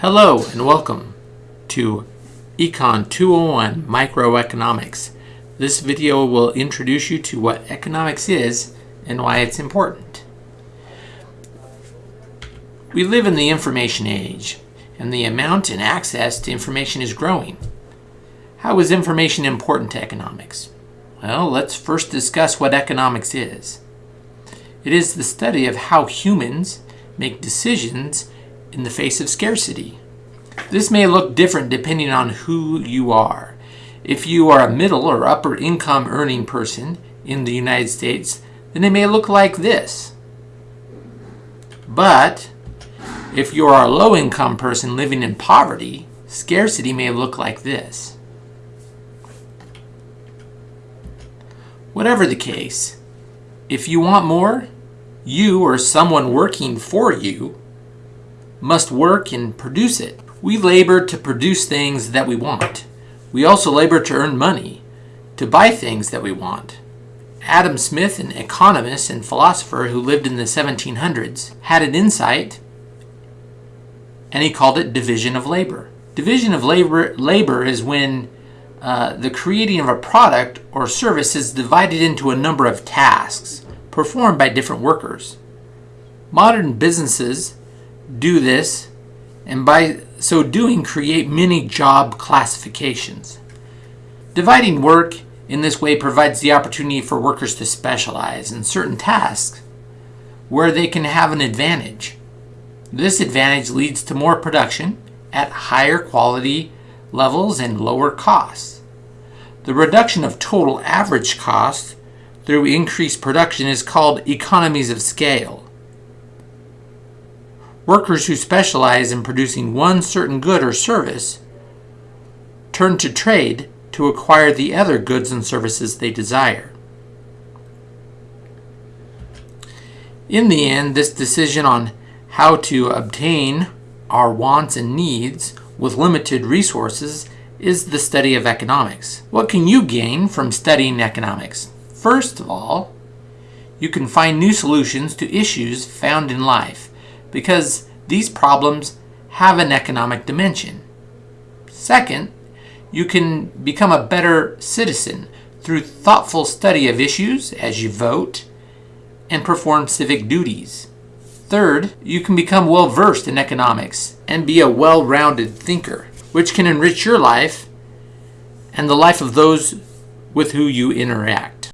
Hello and welcome to Econ 201 Microeconomics. This video will introduce you to what economics is and why it's important. We live in the information age, and the amount and access to information is growing. How is information important to economics? Well, let's first discuss what economics is. It is the study of how humans make decisions in the face of scarcity. This may look different depending on who you are. If you are a middle or upper income earning person in the United States, then it may look like this. But if you are a low income person living in poverty, scarcity may look like this. Whatever the case, if you want more, you or someone working for you must work and produce it. We labor to produce things that we want. We also labor to earn money, to buy things that we want. Adam Smith, an economist and philosopher who lived in the 1700s, had an insight and he called it division of labor. Division of labor, labor is when uh, the creating of a product or service is divided into a number of tasks performed by different workers. Modern businesses do this and by so doing create many job classifications. Dividing work in this way provides the opportunity for workers to specialize in certain tasks where they can have an advantage. This advantage leads to more production at higher quality levels and lower costs. The reduction of total average cost through increased production is called economies of scale. Workers who specialize in producing one certain good or service turn to trade to acquire the other goods and services they desire. In the end, this decision on how to obtain our wants and needs with limited resources is the study of economics. What can you gain from studying economics? First of all, you can find new solutions to issues found in life because these problems have an economic dimension. Second, you can become a better citizen through thoughtful study of issues as you vote and perform civic duties. Third, you can become well versed in economics and be a well rounded thinker, which can enrich your life and the life of those with who you interact.